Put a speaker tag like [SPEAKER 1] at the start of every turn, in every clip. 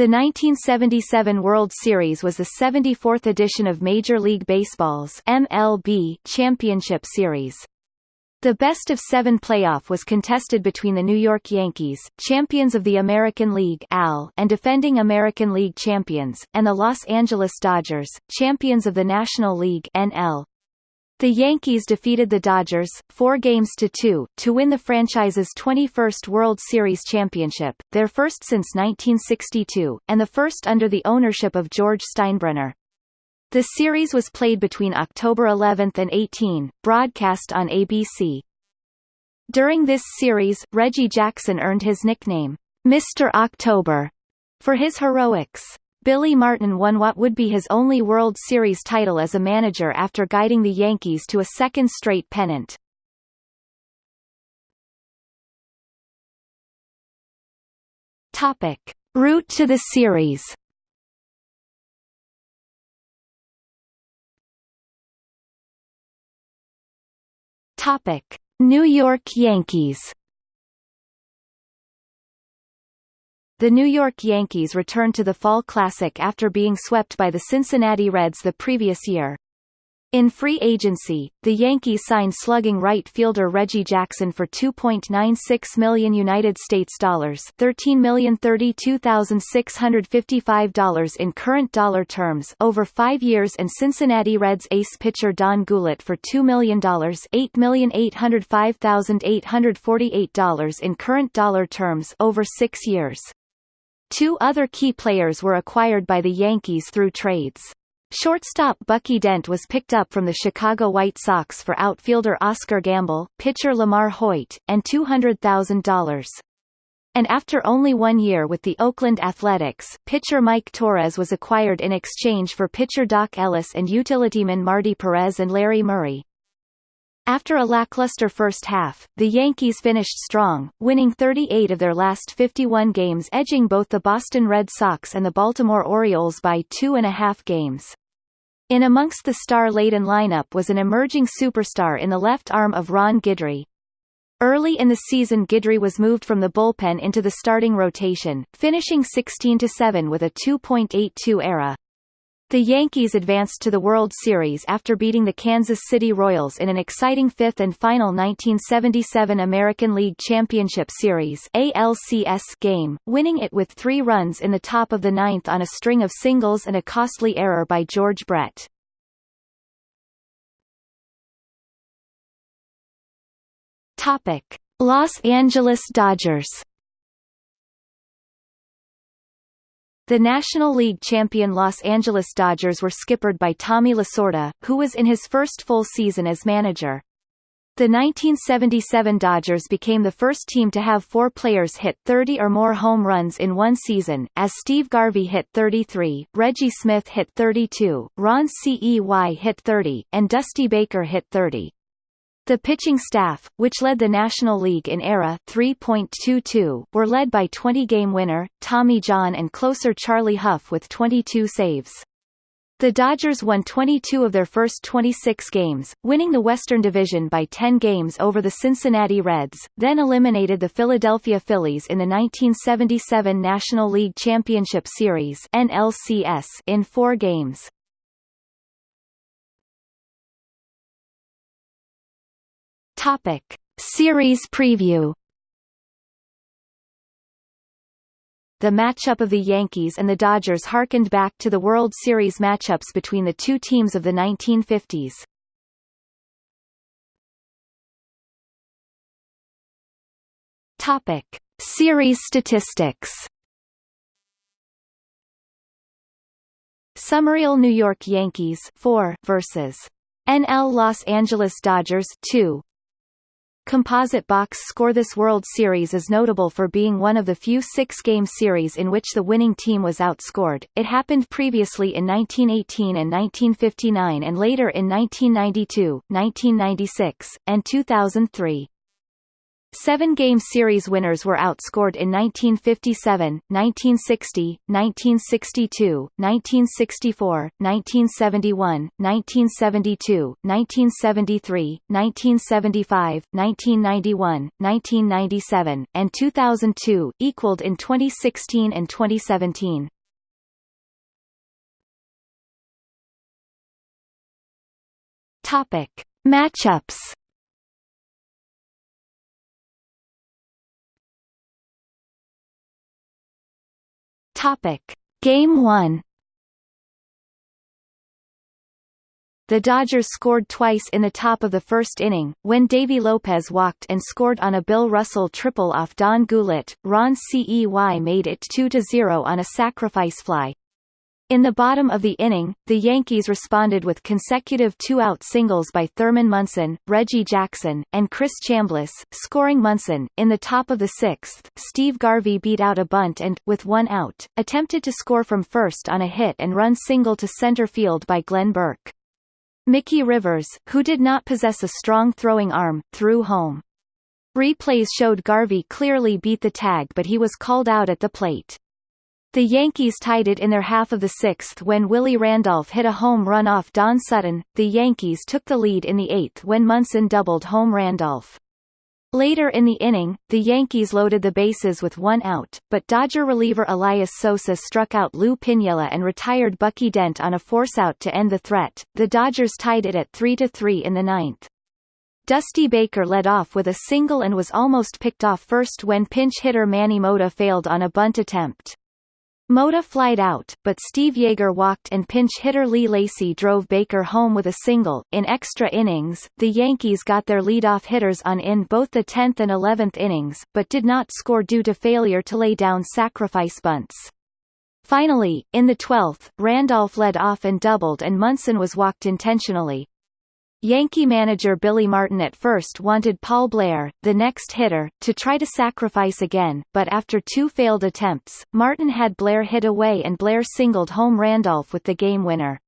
[SPEAKER 1] The 1977 World Series was the 74th edition of Major League Baseball's MLB Championship Series. The best of seven playoff was contested between the New York Yankees, champions of the American League AL and defending American League champions, and the Los Angeles Dodgers, champions of the National League NL. The Yankees defeated the Dodgers, four games to two, to win the franchise's 21st World Series championship, their first since 1962, and the first under the ownership of George Steinbrenner. The series was played between October 11 and 18, broadcast on ABC. During this series, Reggie Jackson earned his nickname, Mr. October, for his heroics. Billy Martin won what would be his only World Series title as a manager after guiding the Yankees to a second straight pennant. Topic. Route to the series Topic: New York Yankees. The New York Yankees returned to the Fall Classic after being swept by the Cincinnati Reds the previous year. In free agency, the Yankees signed slugging right fielder Reggie Jackson for 2.96 million United States dollars, $13,032,655 in current dollar terms over 5 years and Cincinnati Reds ace pitcher Don Gullett for $2 million, $8,805,848 in current dollar terms over 6 years. Two other key players were acquired by the Yankees through trades. Shortstop Bucky Dent was picked up from the Chicago White Sox for outfielder Oscar Gamble, pitcher LaMarr Hoyt, and $200,000. And after only one year with the Oakland Athletics, pitcher Mike Torrez was acquired in exchange for pitcher Dock Ellis and utilityman Marty Perez and Larry Murray. After a lackluster first half, the Yankees finished strong, winning 38 of their last 51 games edging both the Boston Red Sox and the Baltimore Orioles by two and a half games. In amongst the star-laden lineup was an emerging superstar in the left arm of Ron Guidry. Early in the season Guidry was moved from the bullpen into the starting rotation, finishing 16-7 with a 2.82 ERA. The Yankees advanced to the World Series after beating the Kansas City Royals in an exciting fifth and final 1977 American League Championship Series ALCS game, winning it with three runs in the top of the ninth on a string of singles and a costly error by George Brett. Los Angeles Dodgers The National League champion Los Angeles Dodgers were skippered by Tommy Lasorda, who was in his first full season as manager. The 1977 Dodgers became the first team to have four players hit 30 or more home runs in one season, as Steve Garvey hit 33, Reggie Smith hit 32, Ron Cey hit 30, and Dusty Baker hit 30. The pitching staff, which led the National League in ERA 3.22, were led by 20-game winner, Tommy John and closer Charlie Hough with 22 saves. The Dodgers won 22 of their first 26 games, winning the Western Division by 10 games over the Cincinnati Reds, then eliminated the Philadelphia Phillies in the 1977 National League Championship Series in four games. Topic: Series preview. The matchup of the Yankees and the Dodgers harkened back to the World Series matchups between the two teams of the 1950s. Topic: Series statistics. Summerall New York Yankees 4 versus NL Los Angeles Dodgers 2 composite box score This World Series is notable for being one of the few six-game series in which the winning team was outscored. It happened previously in 1918 and 1959 and later in 1992, 1996, and 2003. Seven-game series winners were outscored in 1957, 1960, 1962, 1964, 1971, 1972, 1973, 1975, 1991, 1997, and 2002, equaled in 2016 and 2017. Topic: Matchups Topic: Game 1. The Dodgers scored twice in the top of the first inning, when Davey Lopes walked and scored on a Bill Russell triple off Don Gullett. Ron Cey made it 2-0 on a sacrifice fly. In the bottom of the inning, the Yankees responded with consecutive two-out singles by Thurman Munson, Reggie Jackson, and Chris Chambliss, scoring Munson. In the top of the sixth, Steve Garvey beat out a bunt and, with one out, attempted to score from first on a hit and run single to center field by Glenn Burke. Mickey Rivers, who did not possess a strong throwing arm, threw home. Replays showed Garvey clearly beat the tag but he was called out at the plate. The Yankees tied it in their half of the sixth when Willie Randolph hit a home run off Don Sutton. The Yankees took the lead in the eighth when Munson doubled home Randolph. Later in the inning, the Yankees loaded the bases with one out, but Dodger reliever Elias Sosa struck out Lou Piniella and retired Bucky Dent on a force-out to end the threat. The Dodgers tied it at 3-3 in the ninth. Dusty Baker led off with a single and was almost picked off first when pinch hitter Manny Mota failed on a bunt attempt. Mota flied out, but Steve Yeager walked and pinch hitter Lee Lacy drove Baker home with a single. In extra innings, the Yankees got their leadoff hitters on in both the 10th and 11th innings, but did not score due to failure to lay down sacrifice bunts. Finally, in the 12th, Randolph led off and doubled and Munson was walked intentionally, Yankee manager Billy Martin at first wanted Paul Blair, the next hitter, to try to sacrifice again, but after two failed attempts, Martin had Blair hit away and Blair singled home Randolph with the game winner.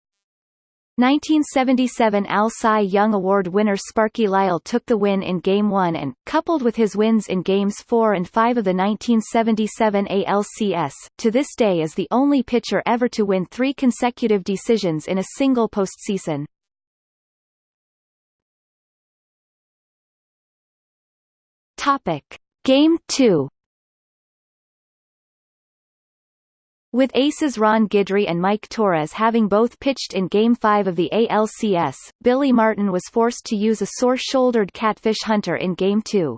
[SPEAKER 1] 1977 AL Cy Young Award winner Sparky Lyle took the win in Game 1 and, coupled with his wins in Games 4 and 5 of the 1977 ALCS, to this day is the only pitcher ever to win three consecutive decisions in a single postseason. Topic. Game 2 With aces Ron Guidry and Mike Torrez having both pitched in Game 5 of the ALCS, Billy Martin was forced to use a sore-shouldered Catfish Hunter in Game 2.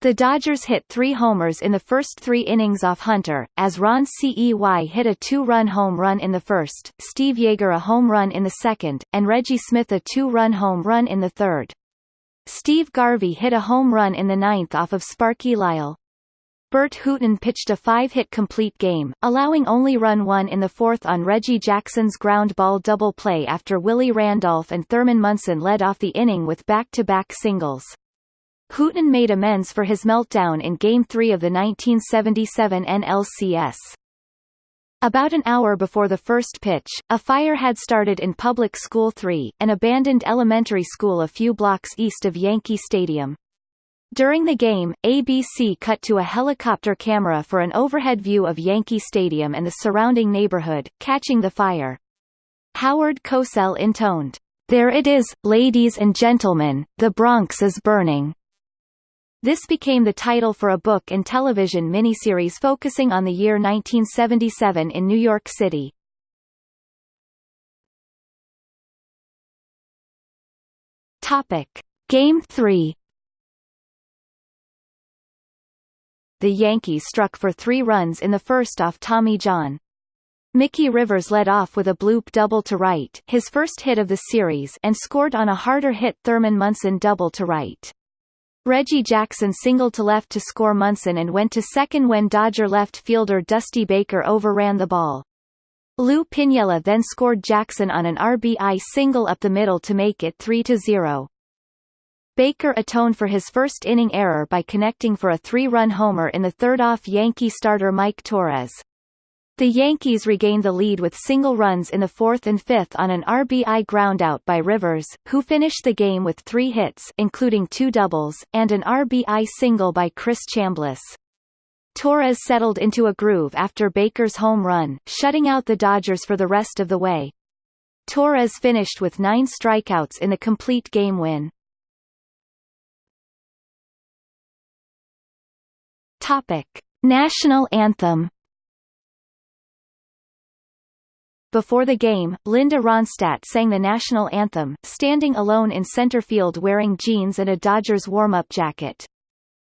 [SPEAKER 1] The Dodgers hit three homers in the first three innings off Hunter, as Ron Cey hit a two-run home run in the first, Steve Yeager a home run in the second, and Reggie Smith a two-run home run in the third. Steve Garvey hit a home run in the ninth off of Sparky Lyle. Burt Hooton pitched a five-hit complete game, allowing only run one in the fourth on Reggie Jackson's ground ball double play after Willie Randolph and Thurman Munson led off the inning with back-to-back -back singles. Hooton made amends for his meltdown in Game 3 of the 1977 NLCS. About an hour before the first pitch, a fire had started in Public School 3, an abandoned elementary school a few blocks east of Yankee Stadium. During the game, ABC cut to a helicopter camera for an overhead view of Yankee Stadium and the surrounding neighborhood, catching the fire. Howard Cosell intoned, There it is, ladies and gentlemen, the Bronx is burning. This became the title for a book and television miniseries focusing on the year 1977 in New York City. Topic. Game 3 The Yankees struck for three runs in the first off Tommy John. Mickey Rivers led off with a bloop double to right his first hit of the series and scored on a harder hit Thurman Munson double to right. Reggie Jackson singled to left to score Munson and went to second when Dodger left fielder Dusty Baker overran the ball. Lou Piniella then scored Jackson on an RBI single up the middle to make it 3-0. Baker atoned for his first inning error by connecting for a three-run homer in the third off Yankee starter Mike Torrez. The Yankees regained the lead with single runs in the fourth and fifth on an RBI groundout by Rivers, who finished the game with three hits including two doubles, and an RBI single by Chris Chambliss. Torrez settled into a groove after Baker's home run, shutting out the Dodgers for the rest of the way. Torrez finished with nine strikeouts in the complete game win. Topic. National anthem Before the game, Linda Ronstadt sang the national anthem, standing alone in center field wearing jeans and a Dodgers warm-up jacket.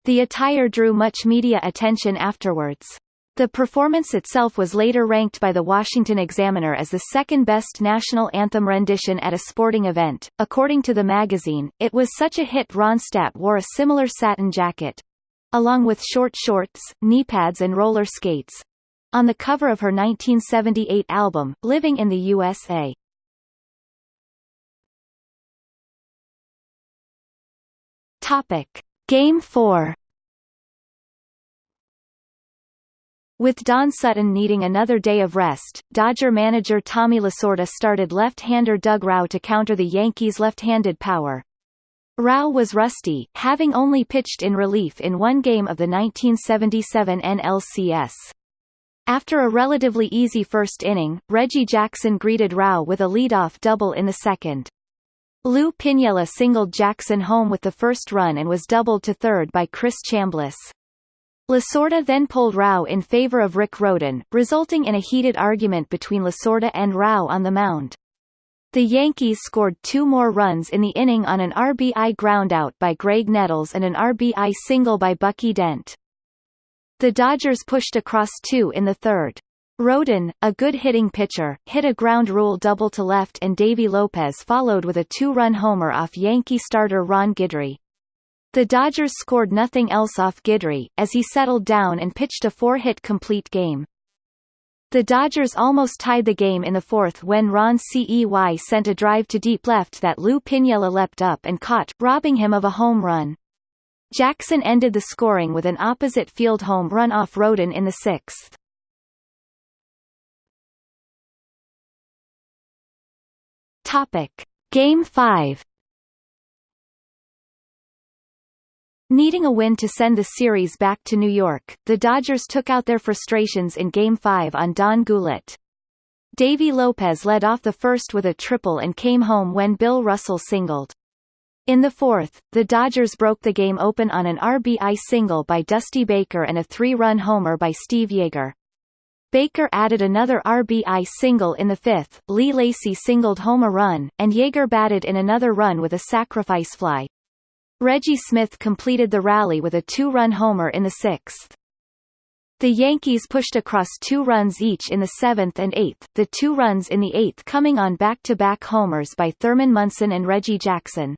[SPEAKER 1] The attire drew much media attention afterwards. The performance itself was later ranked by the Washington Examiner as the second best national anthem rendition at a sporting event. According to the magazine, it was such a hit Ronstadt wore a similar satin jacket along with short shorts, knee pads and roller skates, on the cover of her 1978 album, Living in the USA. Topic. Game 4 With Don Sutton needing another day of rest, Dodger manager Tommy Lasorda started left-hander Doug Rau to counter the Yankees' left-handed power. Rau was rusty, having only pitched in relief in one game of the 1977 NLCS. After a relatively easy first inning, Reggie Jackson greeted Rau with a leadoff double in the second. Lou Piniella singled Jackson home with the first run and was doubled to third by Chris Chambliss. Lasorda then pulled Rau in favor of Rick Rhoden, resulting in a heated argument between Lasorda and Rau on the mound. The Yankees scored two more runs in the inning on an RBI groundout by Graig Nettles and an RBI single by Bucky Dent. The Dodgers pushed across two in the third. Rhoden, a good hitting pitcher, hit a ground rule double to left and Davey Lopes followed with a two-run homer off Yankee starter Ron Guidry. The Dodgers scored nothing else off Guidry, as he settled down and pitched a four-hit complete game. The Dodgers almost tied the game in the fourth when Ron Cey sent a drive to deep left that Lou Piniella leapt up and caught, robbing him of a home run. Jackson ended the scoring with an opposite field home run off Rhoden in the sixth. Topic. Game 5 Needing a win to send the series back to New York, the Dodgers took out their frustrations in Game 5 on Don Gullett. Davey Lopes led off the first with a triple and came home when Bill Russell singled. In the fourth, the Dodgers broke the game open on an RBI single by Dusty Baker and a three-run homer by Steve Yeager. Baker added another RBI single in the fifth, Lee Lacy singled home a run, and Yeager batted in another run with a sacrifice fly. Reggie Smith completed the rally with a two-run homer in the sixth. The Yankees pushed across two runs each in the seventh and eighth, the two runs in the eighth coming on back-to-back -back homers by Thurman Munson and Reggie Jackson.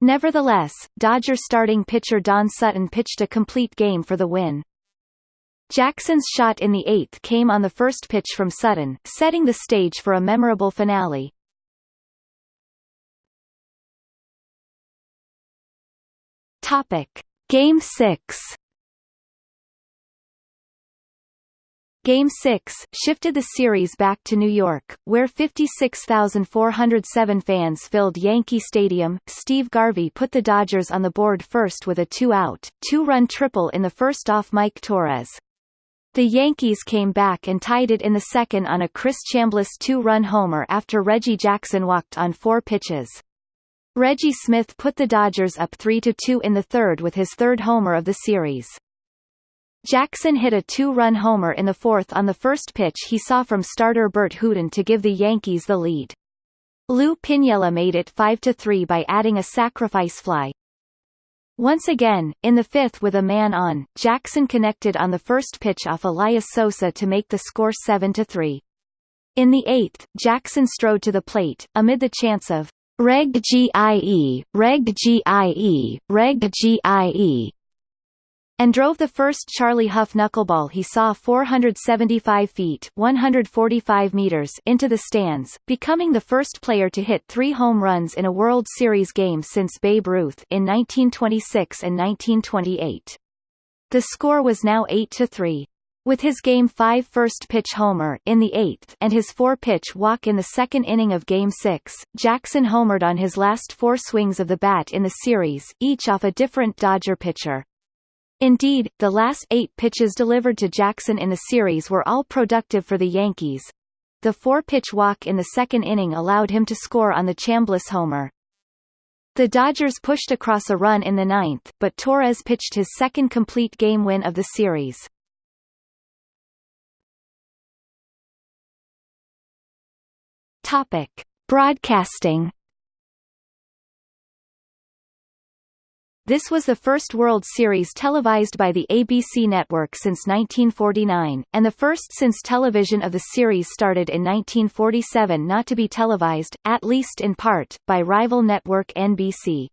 [SPEAKER 1] Nevertheless, Dodger starting pitcher Don Sutton pitched a complete game for the win. Jackson's shot in the eighth came on the first pitch from Sutton, setting the stage for a memorable finale. Topic. Game 6 Game 6, shifted the series back to New York, where 56,407 fans filled Yankee Stadium. Steve Garvey put the Dodgers on the board first with a two-out, two-run triple in the first off Mike Torrez. The Yankees came back and tied it in the second on a Chris Chambliss two-run homer after Reggie Jackson walked on four pitches. Reggie Smith put the Dodgers up 3-2 in the third with his third homer of the series. Jackson hit a two-run homer in the fourth on the first pitch he saw from starter Burt Hooton to give the Yankees the lead. Lou Piniella made it 5-3 by adding a sacrifice fly. Once again, in the fifth with a man on, Jackson connected on the first pitch off Elias Sosa to make the score 7-3. In the eighth, Jackson strode to the plate, amid the chants of Reg GIE, Reg GIE, Reg GIE, and drove the first Charlie Hough knuckleball he saw 475 feet 145 meters into the stands, becoming the first player to hit three home runs in a World Series game since Babe Ruth in 1926 and 1928. The score was now 8-3. With his Game 5 first-pitch homer in the eighth and his four-pitch walk in the second inning of Game 6, Jackson homered on his last four swings of the bat in the series, each off a different Dodger pitcher. Indeed, the last eight pitches delivered to Jackson in the series were all productive for the Yankees. The four-pitch walk in the second inning allowed him to score on the Chambliss homer. The Dodgers pushed across a run in the ninth, but Torrez pitched his second complete game win of the series. Topic: Broadcasting. This was the first World Series televised by the ABC network since 1949, and the first since television of the series started in 1947 not to be televised, at least in part, by rival network NBC.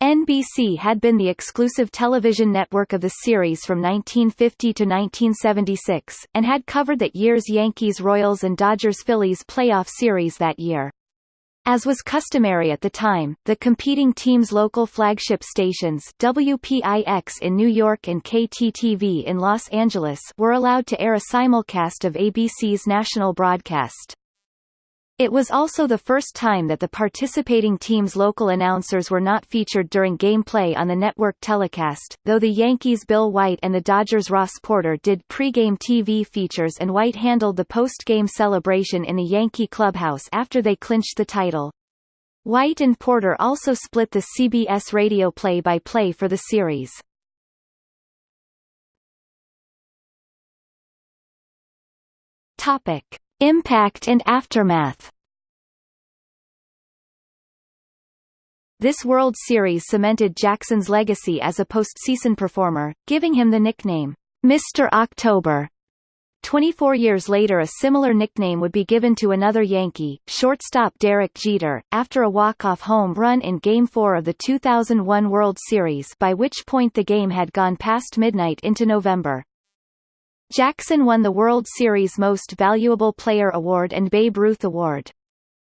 [SPEAKER 1] NBC had been the exclusive television network of the series from 1950 to 1976, and had covered that year's Yankees-Royals and Dodgers-Phillies playoff series that year. As was customary at the time, the competing teams' local flagship stations WPIX in New York and KTTV in Los Angeles were allowed to air a simulcast of ABC's national broadcast. It was also the first time that the participating team's local announcers were not featured during gameplay on the network telecast, though the Yankees' Bill White and the Dodgers' Ross Porter did pre-game TV features and White handled the post-game celebration in the Yankee clubhouse after they clinched the title. White and Porter also split the CBS radio play-by-play -play for the series. Topic. Impact and aftermath This World Series cemented Jackson's legacy as a postseason performer, giving him the nickname, Mr. October. 24 years later a similar nickname would be given to another Yankee, shortstop Derek Jeter, after a walk-off home run in Game 4 of the 2001 World Series by which point the game had gone past midnight into November. Jackson won the World Series Most Valuable Player Award and Babe Ruth Award.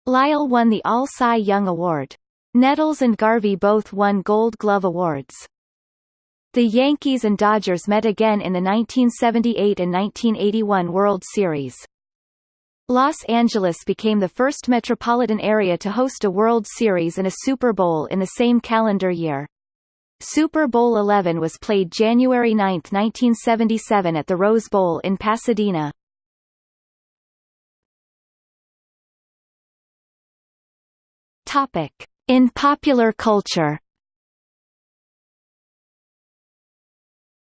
[SPEAKER 1] Lyle won the All-Cy Young Award. Nettles and Garvey both won Gold Glove Awards. The Yankees and Dodgers met again in the 1978 and 1981 World Series. Los Angeles became the first metropolitan area to host a World Series and a Super Bowl in the same calendar year. Super Bowl XI was played January 9, 1977 at the Rose Bowl in Pasadena. Topic. In popular culture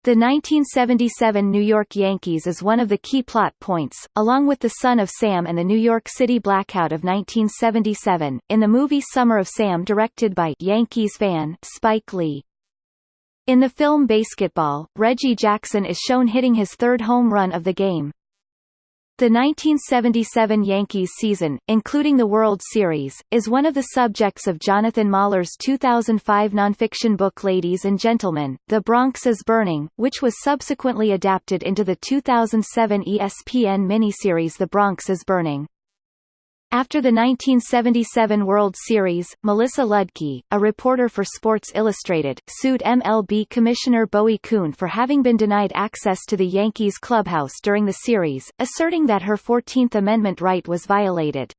[SPEAKER 1] The 1977 New York Yankees is one of the key plot points, along with The Son of Sam and the New York City Blackout of 1977, in the movie Summer of Sam directed by Yankees fan Spike Lee. In the film BASEketball, Reggie Jackson is shown hitting his third home run of the game. The 1977 Yankees season, including the World Series, is one of the subjects of Jonathan Mahler's 2005 nonfiction book Ladies and Gentlemen, The Bronx is Burning, which was subsequently adapted into the 2007 ESPN miniseries The Bronx is Burning. After the 1977 World Series, Melissa Ludtke, a reporter for Sports Illustrated, sued MLB Commissioner Bowie Kuhn for having been denied access to the Yankees clubhouse during the series, asserting that her 14th Amendment right was violated.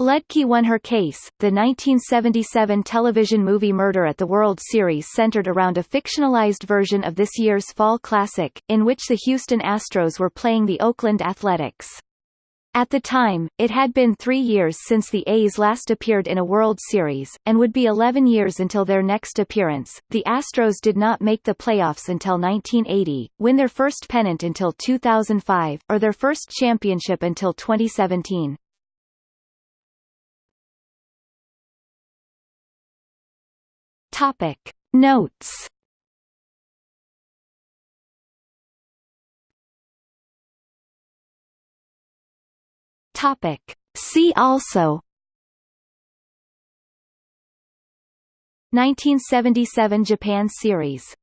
[SPEAKER 1] Ludtke won her case. The 1977 television movie Murder at the World Series centered around a fictionalized version of this year's Fall Classic, in which the Houston Astros were playing the Oakland Athletics. At the time, it had been three years since the A's last appeared in a World Series, and would be 11 years until their next appearance. The Astros did not make the playoffs until 1980, win their first pennant until 2005, or their first championship until 2017. Topic. Notes Topic. See also 1977 Japan series